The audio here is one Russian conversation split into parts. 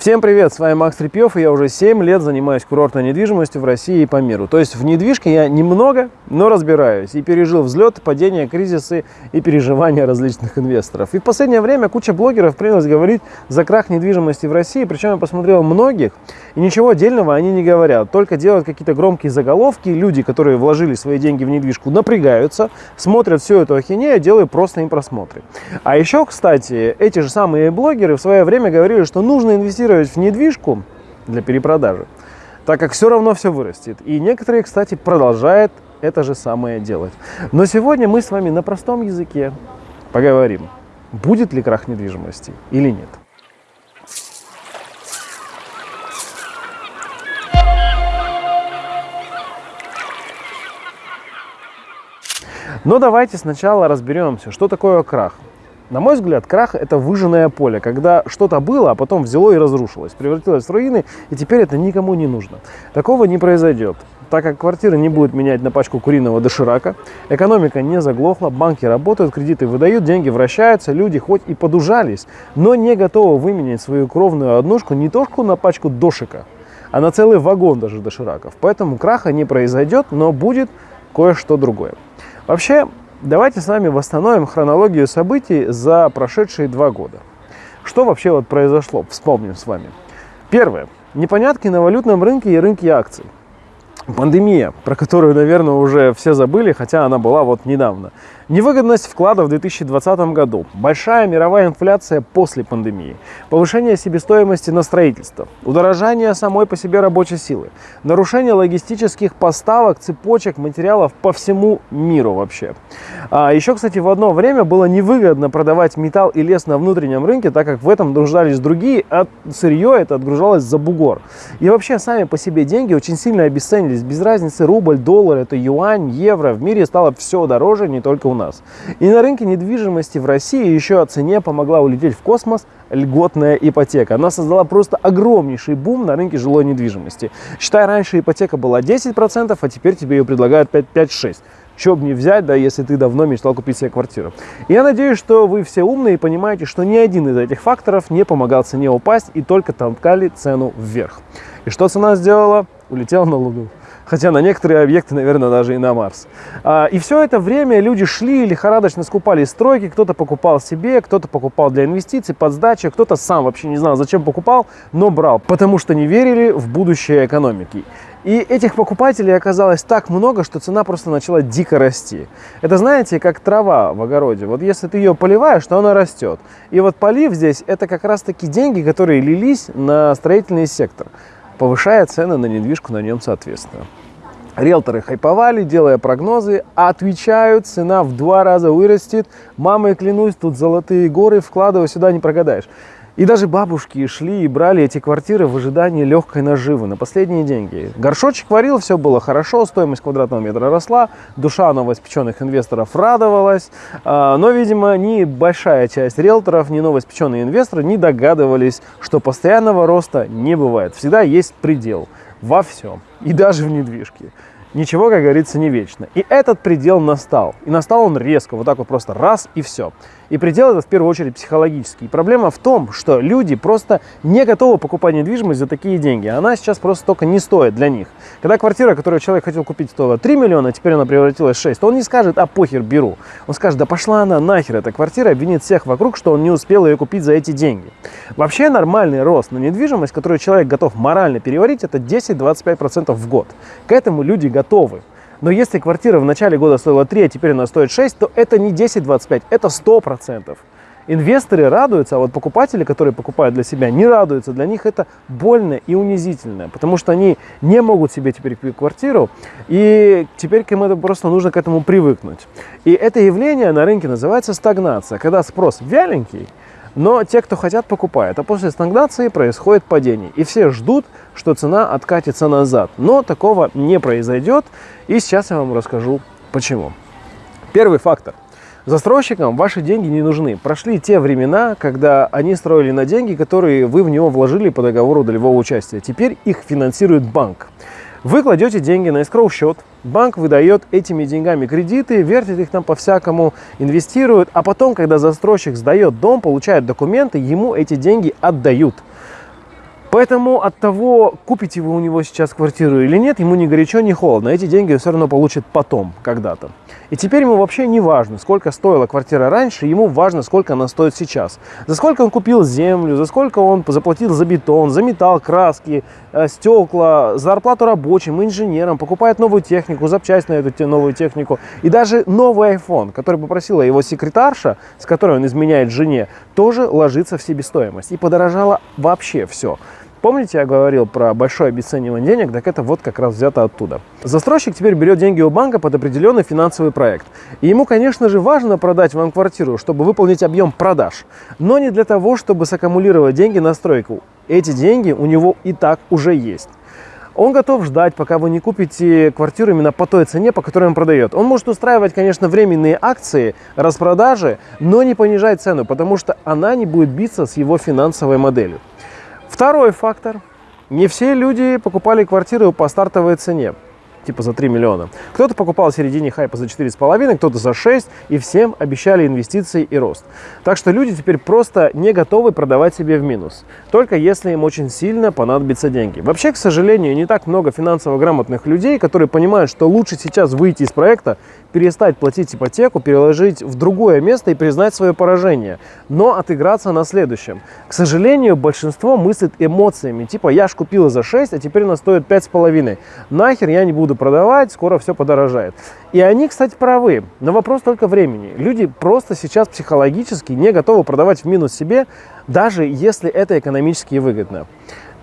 Всем привет, с вами Макс Трепьев, и я уже 7 лет занимаюсь курортной недвижимостью в России и по миру. То есть в недвижке я немного, но разбираюсь и пережил взлет, падение, кризисы и переживания различных инвесторов. И в последнее время куча блогеров принялась говорить за крах недвижимости в России, причем я посмотрел многих, и ничего отдельного они не говорят, только делают какие-то громкие заголовки, люди, которые вложили свои деньги в недвижку, напрягаются, смотрят всю эту ахинею, делают просто им просмотры. А еще, кстати, эти же самые блогеры в свое время говорили, что нужно инвестировать инвестировать в недвижку для перепродажи, так как все равно все вырастет. И некоторые, кстати, продолжают это же самое делать. Но сегодня мы с вами на простом языке поговорим, будет ли крах недвижимости или нет. Но давайте сначала разберемся, что такое крах. На мой взгляд, крах – это выжженное поле, когда что-то было, а потом взяло и разрушилось, превратилось в руины, и теперь это никому не нужно. Такого не произойдет так как квартиры не будут менять на пачку куриного доширака, экономика не заглохла, банки работают, кредиты выдают, деньги вращаются, люди хоть и подужались, но не готовы выменять свою кровную однушку не только на пачку дошика, а на целый вагон даже дошираков. Поэтому краха не произойдет, но будет кое-что другое. Вообще, Давайте с вами восстановим хронологию событий за прошедшие два года. Что вообще вот произошло? Вспомним с вами. Первое. Непонятки на валютном рынке и рынке акций. Пандемия, про которую, наверное, уже все забыли, хотя она была вот недавно. Невыгодность вкладов в 2020 году, большая мировая инфляция после пандемии, повышение себестоимости на строительство, удорожание самой по себе рабочей силы, нарушение логистических поставок, цепочек материалов по всему миру вообще. А еще, кстати, в одно время было невыгодно продавать металл и лес на внутреннем рынке, так как в этом нуждались другие, а сырье это отгружалось за бугор. И вообще сами по себе деньги очень сильно обесценились, без разницы рубль, доллар, это юань, евро, в мире стало все дороже, не только у нас. И на рынке недвижимости в России еще о цене помогла улететь в космос льготная ипотека. Она создала просто огромнейший бум на рынке жилой недвижимости. Считай, раньше ипотека была 10%, а теперь тебе ее предлагают 5-6%. Что бы не взять, да, если ты давно мечтал купить себе квартиру. Я надеюсь, что вы все умные и понимаете, что ни один из этих факторов не помогал цене упасть и только толкали цену вверх. И что цена сделала? Улетела на Луну хотя на некоторые объекты, наверное, даже и на Марс. А, и все это время люди шли, лихорадочно скупали стройки, кто-то покупал себе, кто-то покупал для инвестиций, под сдачу, кто-то сам вообще не знал, зачем покупал, но брал, потому что не верили в будущее экономики. И этих покупателей оказалось так много, что цена просто начала дико расти. Это, знаете, как трава в огороде. Вот если ты ее поливаешь, то она растет. И вот полив здесь, это как раз-таки деньги, которые лились на строительный сектор повышая цены на недвижку на нем соответственно. Риэлторы хайповали, делая прогнозы, а отвечают, цена в два раза вырастет. Мамой клянусь, тут золотые горы, вкладывай сюда, не прогадаешь. И даже бабушки шли и брали эти квартиры в ожидании легкой наживы на последние деньги. Горшочек варил, все было хорошо, стоимость квадратного метра росла, душа новоиспеченных инвесторов радовалась, а, но, видимо, ни большая часть риэлторов, ни новоиспеченные инвесторы не догадывались, что постоянного роста не бывает. Всегда есть предел во всем, и даже в недвижке. Ничего, как говорится, не вечно. И этот предел настал. И настал он резко, вот так вот просто раз и все. И предел это в первую очередь психологический. И проблема в том, что люди просто не готовы покупать недвижимость за такие деньги. Она сейчас просто только не стоит для них. Когда квартира, которую человек хотел купить, стоила 3 миллиона, а теперь она превратилась в 6, то он не скажет, а похер, беру. Он скажет, да пошла она нахер, эта квартира, обвинит всех вокруг, что он не успел ее купить за эти деньги. Вообще нормальный рост на недвижимость, которую человек готов морально переварить, это 10-25% в год. К этому люди готовы. Но если квартира в начале года стоила 3, а теперь она стоит 6, то это не 10-25, это 100%. Инвесторы радуются, а вот покупатели, которые покупают для себя, не радуются. Для них это больно и унизительно, потому что они не могут себе теперь купить квартиру, и теперь им это просто нужно к этому привыкнуть. И это явление на рынке называется стагнация, когда спрос вяленький, но те, кто хотят, покупают. А после стагнации происходит падение. И все ждут, что цена откатится назад. Но такого не произойдет. И сейчас я вам расскажу, почему. Первый фактор. Застройщикам ваши деньги не нужны. Прошли те времена, когда они строили на деньги, которые вы в него вложили по договору долевого участия. Теперь их финансирует банк. Вы кладете деньги на escrow счет, банк выдает этими деньгами кредиты, вертит их там по-всякому, инвестирует, а потом, когда застройщик сдает дом, получает документы, ему эти деньги отдают. Поэтому от того, купите вы у него сейчас квартиру или нет, ему ни горячо, ни холодно. Эти деньги все равно получит потом, когда-то. И теперь ему вообще не важно, сколько стоила квартира раньше, ему важно, сколько она стоит сейчас. За сколько он купил землю, за сколько он заплатил за бетон, за металл, краски, э, стекла, зарплату рабочим, инженерам, покупает новую технику, запчасть на эту новую технику. И даже новый iPhone, который попросила его секретарша, с которой он изменяет жене, тоже ложится в себестоимость. И подорожало вообще все. Помните, я говорил про большое обесценивание денег? Так это вот как раз взято оттуда. Застройщик теперь берет деньги у банка под определенный финансовый проект. И ему, конечно же, важно продать вам квартиру, чтобы выполнить объем продаж. Но не для того, чтобы саккумулировать деньги на стройку. Эти деньги у него и так уже есть. Он готов ждать, пока вы не купите квартиру именно по той цене, по которой он продает. Он может устраивать, конечно, временные акции, распродажи, но не понижать цену, потому что она не будет биться с его финансовой моделью. Второй фактор. Не все люди покупали квартиры по стартовой цене типа за 3 миллиона. Кто-то покупал в середине хайпа за 4,5, кто-то за 6, и всем обещали инвестиции и рост. Так что люди теперь просто не готовы продавать себе в минус, только если им очень сильно понадобятся деньги. Вообще, к сожалению, не так много финансово грамотных людей, которые понимают, что лучше сейчас выйти из проекта, перестать платить ипотеку, переложить в другое место и признать свое поражение, но отыграться на следующем. К сожалению, большинство мыслит эмоциями, типа я ж купила за 6, а теперь она стоит 5,5. Нахер я не буду продавать, скоро все подорожает. И они, кстати, правы, но вопрос только времени. Люди просто сейчас психологически не готовы продавать в минус себе, даже если это экономически выгодно.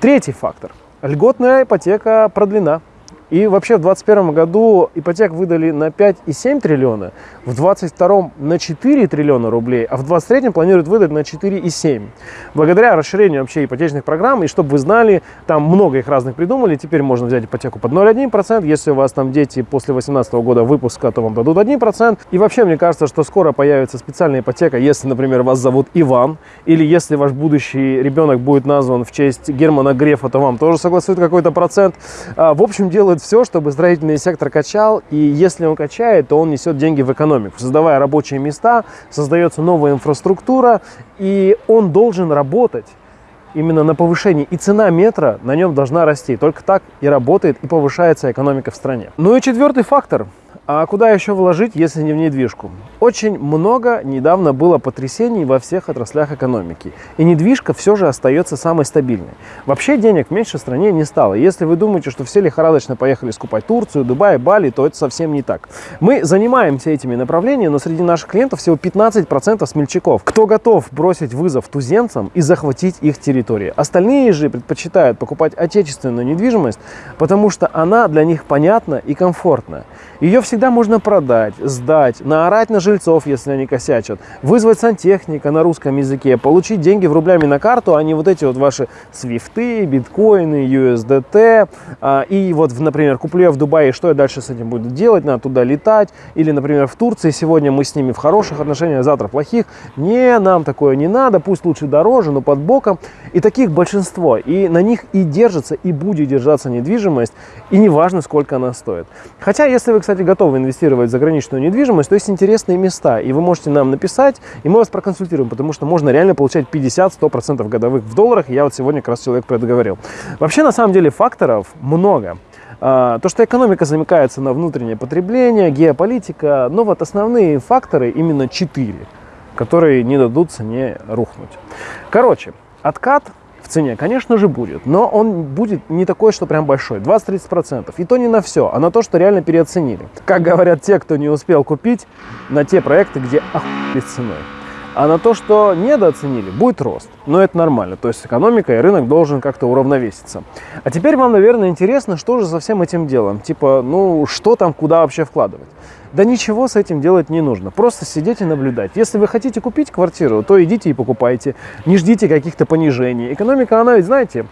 Третий фактор. Льготная ипотека продлена. И вообще в 2021 году ипотек выдали на 5,7 триллиона, в 2022 на 4 триллиона рублей, а в 2023 планируют выдать на 4,7. Благодаря расширению вообще ипотечных программ, и чтобы вы знали, там много их разных придумали, теперь можно взять ипотеку под 0,1%, если у вас там дети после 18 года выпуска, то вам дадут 1%. И вообще мне кажется, что скоро появится специальная ипотека, если, например, вас зовут Иван, или если ваш будущий ребенок будет назван в честь Германа Грефа, то вам тоже согласуют какой-то процент. А, в общем, делают делает все, чтобы строительный сектор качал, и если он качает, то он несет деньги в экономику, создавая рабочие места, создается новая инфраструктура, и он должен работать именно на повышении. И цена метра на нем должна расти. Только так и работает, и повышается экономика в стране. Ну и четвертый фактор – а куда еще вложить, если не в недвижку? Очень много недавно было потрясений во всех отраслях экономики. И недвижка все же остается самой стабильной. Вообще денег в меньшей стране не стало. Если вы думаете, что все лихорадочно поехали скупать Турцию, Дубай, Бали, то это совсем не так. Мы занимаемся этими направлениями, но среди наших клиентов всего 15% смельчаков. Кто готов бросить вызов туземцам и захватить их территории? Остальные же предпочитают покупать отечественную недвижимость, потому что она для них понятна и комфортна. Ее всегда можно продать, сдать, наорать на жильцов, если они косячат, вызвать сантехника на русском языке, получить деньги в рублями на карту, а не вот эти вот ваши свифты, биткоины, USDT. А, и вот, например, куплю я в Дубае, что я дальше с этим буду делать? Надо туда летать. Или, например, в Турции сегодня мы с ними в хороших отношениях, завтра плохих. Не, нам такое не надо, пусть лучше дороже, но под боком. И таких большинство. И на них и держится, и будет держаться недвижимость. И неважно, сколько она стоит. Хотя, если вы, кстати, готовы инвестировать в заграничную недвижимость, то есть интересные места, и вы можете нам написать, и мы вас проконсультируем, потому что можно реально получать 50-100% годовых в долларах, и я вот сегодня как раз человек про это говорил. Вообще, на самом деле, факторов много. А, то, что экономика замыкается на внутреннее потребление, геополитика, но вот основные факторы именно четыре, которые не дадут цене рухнуть. Короче, откат в цене, конечно же, будет, но он будет не такой, что прям большой, 20-30%. И то не на все, а на то, что реально переоценили. Как говорят те, кто не успел купить, на те проекты, где охуели ценой. А на то, что недооценили, будет рост. Но это нормально. То есть экономика и рынок должен как-то уравновеситься. А теперь вам, наверное, интересно, что же со всем этим делом? Типа, ну, что там, куда вообще вкладывать? Да ничего с этим делать не нужно. Просто сидеть и наблюдать. Если вы хотите купить квартиру, то идите и покупайте. Не ждите каких-то понижений. Экономика, она ведь, знаете,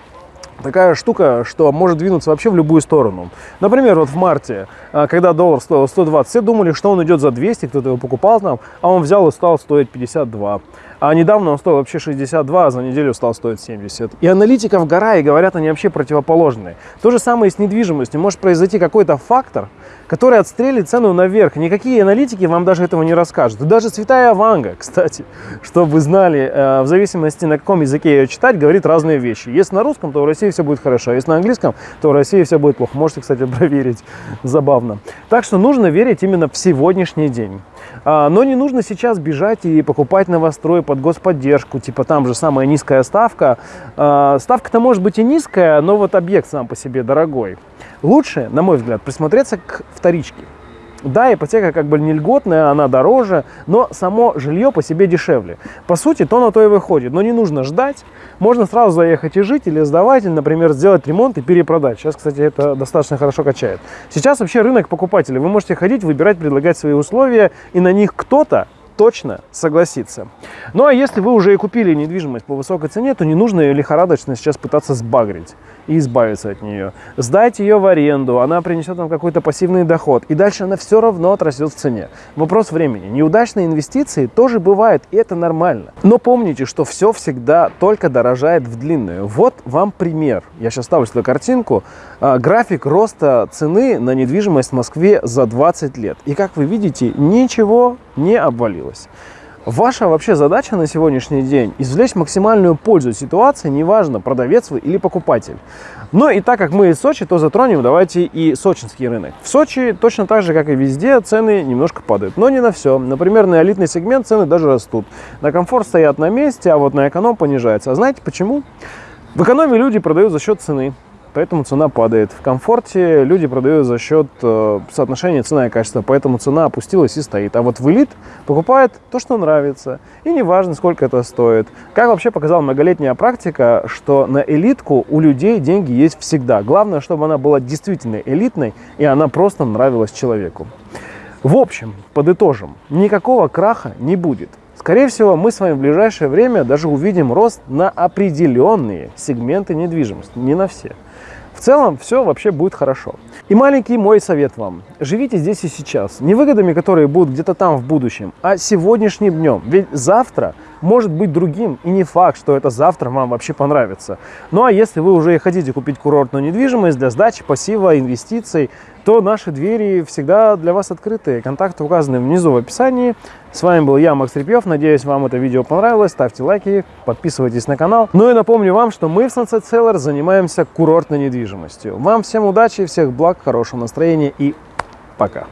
такая штука, что может двинуться вообще в любую сторону. Например, вот в марте, а, когда доллар стоил 120, все думали, что он идет за 200, кто-то его покупал там, а он взял и стал стоить 52. А недавно он стоил вообще 62, а за неделю стал стоить 70. И аналитиков гора, и говорят они вообще противоположные. То же самое и с недвижимостью. Может произойти какой-то фактор, который отстрелит цену наверх. Никакие аналитики вам даже этого не расскажут. Даже Святая Ванга, кстати, чтобы вы знали, э, в зависимости на каком языке ее читать, говорит разные вещи. Если на русском, то в России все будет хорошо. А если на английском, то в России все будет плохо. Можете, кстати, проверить. Забавно. Так что нужно верить именно в сегодняшний день. А, но не нужно сейчас бежать и покупать новострой под господдержку, типа там же самая низкая ставка. А, ставка-то может быть и низкая, но вот объект сам по себе дорогой. Лучше, на мой взгляд, присмотреться к вторичке. Да, ипотека как бы не льготная, она дороже, но само жилье по себе дешевле. По сути, то на то и выходит. Но не нужно ждать, можно сразу заехать и жить, или сдавать, или, например, сделать ремонт и перепродать. Сейчас, кстати, это достаточно хорошо качает. Сейчас вообще рынок покупателей. Вы можете ходить, выбирать, предлагать свои условия, и на них кто-то точно согласится. Ну а если вы уже и купили недвижимость по высокой цене, то не нужно ее лихорадочно сейчас пытаться сбагрить и избавиться от нее. Сдайте ее в аренду, она принесет вам какой-то пассивный доход, и дальше она все равно отрастет в цене. Вопрос времени. Неудачные инвестиции тоже бывают, и это нормально. Но помните, что все всегда только дорожает в длинную. Вот вам пример. Я сейчас ставлю сюда картинку. А, график роста цены на недвижимость в Москве за 20 лет. И как вы видите, ничего не обвалилось. Ваша вообще задача на сегодняшний день извлечь максимальную пользу ситуации, неважно, продавец вы или покупатель. Но и так как мы из Сочи, то затронем давайте и сочинский рынок. В Сочи точно так же, как и везде, цены немножко падают, но не на все. Например, на элитный сегмент цены даже растут. На комфорт стоят на месте, а вот на эконом понижается. А знаете почему? В экономе люди продают за счет цены поэтому цена падает. В комфорте люди продают за счет э, соотношения цена и качество, поэтому цена опустилась и стоит. А вот в элит покупает то, что нравится, и неважно, сколько это стоит. Как вообще показала многолетняя практика, что на элитку у людей деньги есть всегда. Главное, чтобы она была действительно элитной, и она просто нравилась человеку. В общем, подытожим, никакого краха не будет. Скорее всего, мы с вами в ближайшее время даже увидим рост на определенные сегменты недвижимости, не на все. В целом все вообще будет хорошо. И маленький мой совет вам. Живите здесь и сейчас. Не выгодами, которые будут где-то там в будущем, а сегодняшним днем. Ведь завтра может быть другим, и не факт, что это завтра вам вообще понравится. Ну а если вы уже хотите купить курортную недвижимость для сдачи, пассива, инвестиций, то наши двери всегда для вас открыты. Контакты указаны внизу в описании. С вами был я, Макс Репьев. Надеюсь, вам это видео понравилось. Ставьте лайки, подписывайтесь на канал. Ну и напомню вам, что мы в Sunset Seller занимаемся курортной недвижимостью. Вам всем удачи, всех благ, хорошего настроения и пока.